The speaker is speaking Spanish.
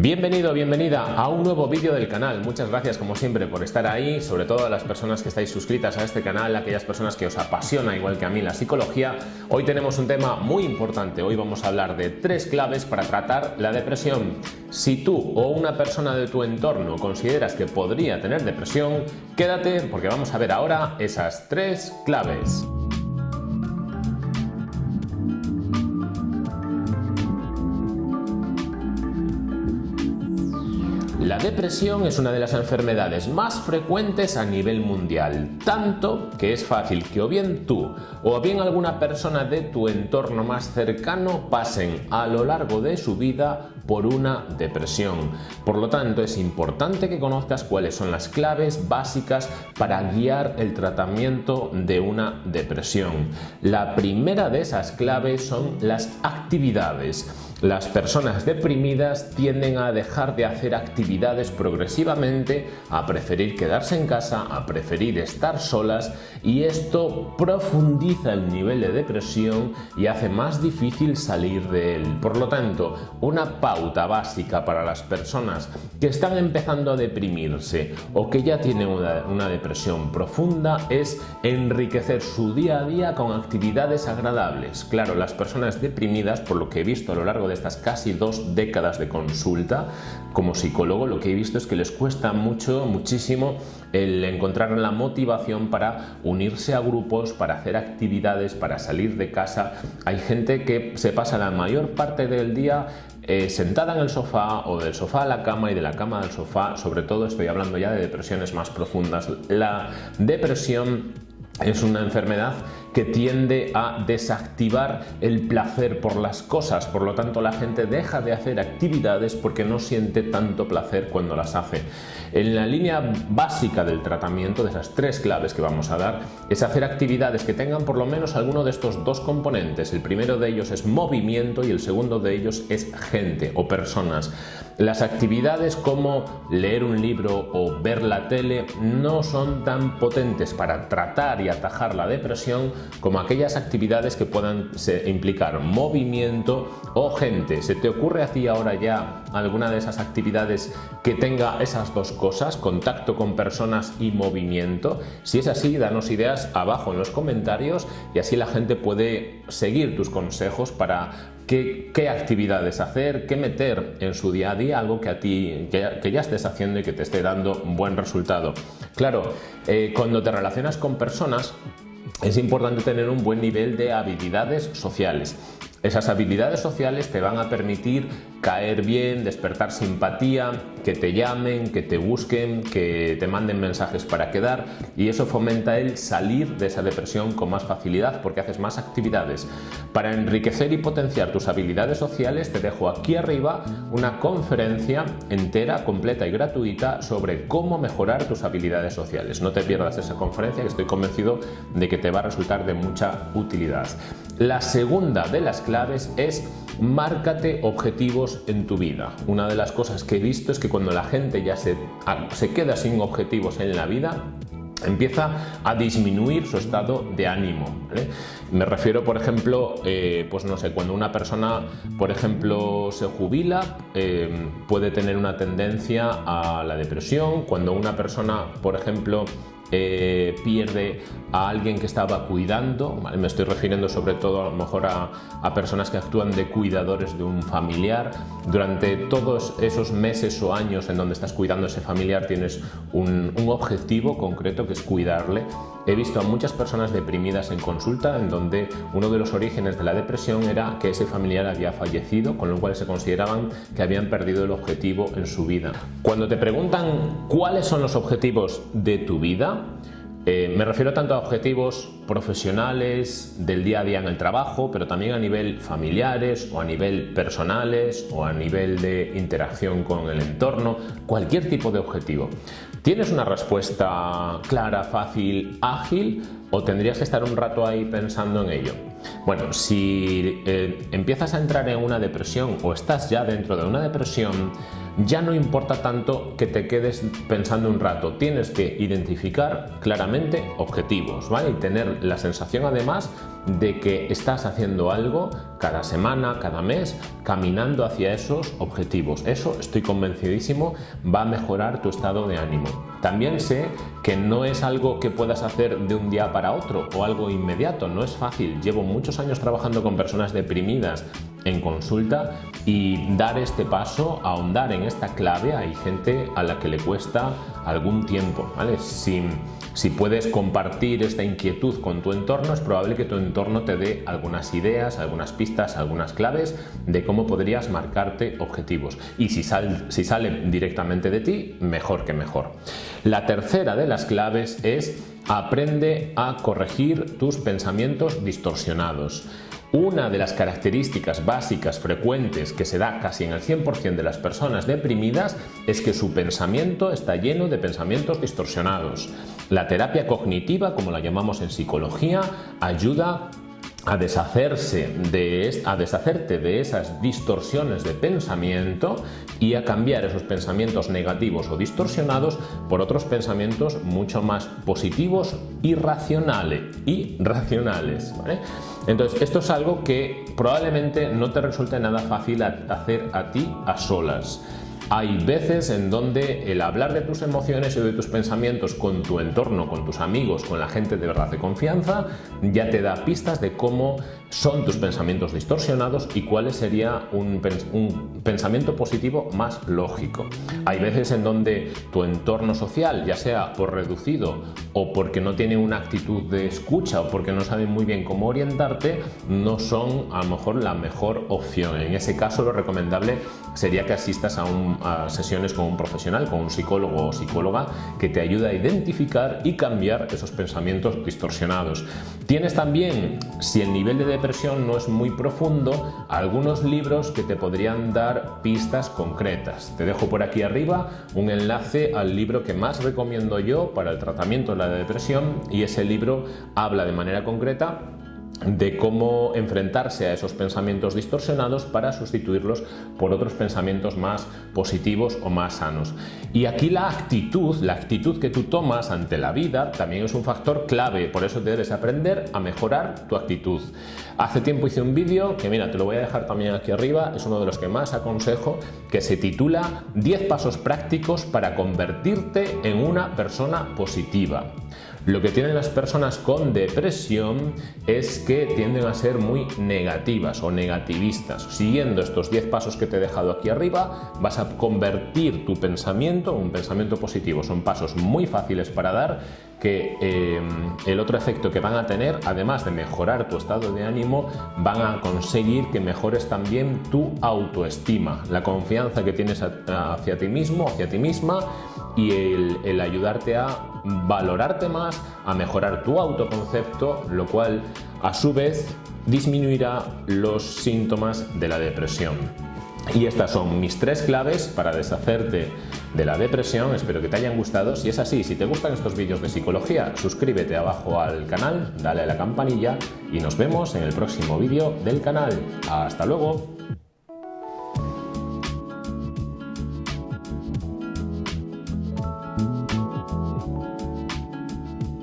Bienvenido, bienvenida a un nuevo vídeo del canal. Muchas gracias como siempre por estar ahí, sobre todo a las personas que estáis suscritas a este canal, aquellas personas que os apasiona igual que a mí la psicología. Hoy tenemos un tema muy importante. Hoy vamos a hablar de tres claves para tratar la depresión. Si tú o una persona de tu entorno consideras que podría tener depresión, quédate porque vamos a ver ahora esas tres claves. La depresión es una de las enfermedades más frecuentes a nivel mundial, tanto que es fácil que o bien tú o bien alguna persona de tu entorno más cercano pasen a lo largo de su vida por una depresión. Por lo tanto, es importante que conozcas cuáles son las claves básicas para guiar el tratamiento de una depresión. La primera de esas claves son las actividades. Las personas deprimidas tienden a dejar de hacer actividades progresivamente, a preferir quedarse en casa, a preferir estar solas y esto profundiza el nivel de depresión y hace más difícil salir de él. Por lo tanto, una pauta básica para las personas que están empezando a deprimirse o que ya tienen una, depresión profunda es enriquecer su día a día con actividades agradables. Claro, las personas deprimidas, por lo que he visto a lo largo de estas casi dos décadas de consulta como psicólogo, lo que he visto es que les cuesta mucho, muchísimo el encontrar la motivación para unirse a grupos, para hacer actividades, para salir de casa. Hay gente que se pasa la mayor parte del día eh, sentada en el sofá o del sofá a la cama y de la cama al sofá, sobre todo estoy hablando ya de depresiones más profundas. La depresión es una enfermedad que tiende a desactivar el placer por las cosas, por lo tanto la gente deja de hacer actividades porque no siente tanto placer cuando las hace. En la línea básica del tratamiento, de esas tres claves que vamos a dar, es hacer actividades que tengan por lo menos alguno de estos dos componentes. El primero de ellos es movimiento y el segundo de ellos es gente o personas. Las actividades como leer un libro o ver la tele no son tan potentes para tratar y atajar la depresión como aquellas actividades que puedan implicar movimiento o gente. ¿Se te ocurre a ti ahora ya alguna de esas actividades que tenga esas dos cosas, contacto con personas y movimiento? Si es así, danos ideas abajo en los comentarios y así la gente puede seguir tus consejos para qué, actividades hacer, qué meter en su día a día, algo que a ti que, ya estés haciendo y que te esté dando buen resultado. Claro, eh, cuando te relacionas con personas es importante tener un buen nivel de habilidades sociales. Esas habilidades sociales te van a permitir caer bien, despertar simpatía, que te llamen, que te busquen, que te manden mensajes para quedar y eso fomenta el salir de esa depresión con más facilidad porque haces más actividades. Para enriquecer y potenciar tus habilidades sociales te dejo aquí arriba una conferencia entera, completa y gratuita sobre cómo mejorar tus habilidades sociales. No te pierdas esa conferencia que estoy convencido de que te va a resultar de mucha utilidad. La segunda de las claves es márcate objetivos en tu vida. Una de las cosas que he visto es que cuando la gente ya se, se queda sin objetivos en la vida, empieza a disminuir su estado de ánimo. Me refiero, por ejemplo, eh, pues no sé, cuando una persona, por ejemplo, se jubila, eh, puede tener una tendencia a la depresión. Cuando una persona, por ejemplo, eh, pierde a alguien que estaba cuidando, me estoy refiriendo sobre todo a lo mejor a, personas que actúan de cuidadores de un familiar, durante todos esos meses o años en donde estás cuidando a ese familiar tienes un, un objetivo concreto que es cuidarle. He visto a muchas personas deprimidas en consulta en donde uno de los orígenes de la depresión era que ese familiar había fallecido, con lo cual se consideraban que habían perdido el objetivo en su vida. Cuando te preguntan cuáles son los objetivos de tu vida, eh, me refiero tanto a objetivos profesionales del día a día en el trabajo, pero también a nivel familiares o a nivel personales o a nivel de interacción con el entorno, cualquier tipo de objetivo. ¿Tienes una respuesta clara, fácil, ágil o tendrías que estar un rato ahí pensando en ello? Bueno, si eh, empiezas a entrar en una depresión o estás ya dentro de una depresión, ya no importa tanto que te quedes pensando un rato, tienes que identificar claramente objetivos ¿vale? y tener la sensación además de que estás haciendo algo cada semana, cada mes, caminando hacia esos objetivos. Eso estoy convencidísimo va a mejorar tu estado de ánimo. También sé que no es algo que puedas hacer de un día para otro o algo inmediato, no es fácil. Llevo muchos años trabajando con personas deprimidas en consulta y dar este paso, ahondar en esta clave, hay gente a la que le cuesta algún tiempo, ¿vale? Si, si puedes compartir esta inquietud con tu entorno, es probable que tu entorno te dé algunas ideas, algunas pistas, algunas claves de cómo podrías marcarte objetivos. Y si, si sale directamente de ti, mejor que mejor. La tercera de las claves es aprende a corregir tus pensamientos distorsionados. Una de las características básicas frecuentes que se da casi en el 100% de las personas deprimidas es que su pensamiento está lleno de pensamientos distorsionados. La terapia cognitiva, como la llamamos en psicología, ayuda a deshacerse de, a deshacerte de esas distorsiones de pensamiento y a cambiar esos pensamientos negativos o distorsionados por otros pensamientos mucho más positivos y racionales. Y racionales Entonces, esto es algo que probablemente no te resulte nada fácil hacer a ti a solas. Hay veces en donde el hablar de tus emociones y de tus pensamientos con tu entorno, con tus amigos, con la gente de verdad de confianza, ya te da pistas de cómo son tus pensamientos distorsionados y cuál sería un, pensamiento positivo más lógico. Hay veces en donde tu entorno social, ya sea por reducido o porque no tiene una actitud de escucha o porque no sabe muy bien cómo orientarte, no son a lo mejor la mejor opción. En ese caso lo recomendable sería que asistas a, sesiones con un profesional, con un psicólogo o psicóloga que te ayude a identificar y cambiar esos pensamientos distorsionados. Tienes también, si el nivel de depresión no es muy profundo, algunos libros que te podrían dar pistas concretas. Te dejo por aquí arriba un enlace al libro que más recomiendo yo para el tratamiento de la depresión y ese libro habla de manera concreta de cómo enfrentarse a esos pensamientos distorsionados para sustituirlos por otros pensamientos más positivos o más sanos. Y aquí la actitud, la actitud que tú tomas ante la vida también es un factor clave, por eso debes aprender a mejorar tu actitud. Hace tiempo hice un vídeo que mira, te lo voy a dejar también aquí arriba, es uno de los que más aconsejo, que se titula 10 pasos prácticos para convertirte en una persona positiva. Lo que tienen las personas con depresión es que tienden a ser muy negativas o negativistas. Siguiendo estos 10 pasos que te he dejado aquí arriba, vas a convertir tu pensamiento en un pensamiento positivo. Son pasos muy fáciles para dar que eh, el otro efecto que van a tener, además de mejorar tu estado de ánimo, van a conseguir que mejores también tu autoestima, la confianza que tienes hacia ti mismo, hacia ti misma y el, ayudarte a valorarte más, a mejorar tu autoconcepto, lo cual a su vez disminuirá los síntomas de la depresión. Y estas son mis tres claves para deshacerte de la depresión. Espero que te hayan gustado. Si es así, si te gustan estos vídeos de psicología, suscríbete abajo al canal, dale a la campanilla y nos vemos en el próximo vídeo del canal. ¡Hasta luego!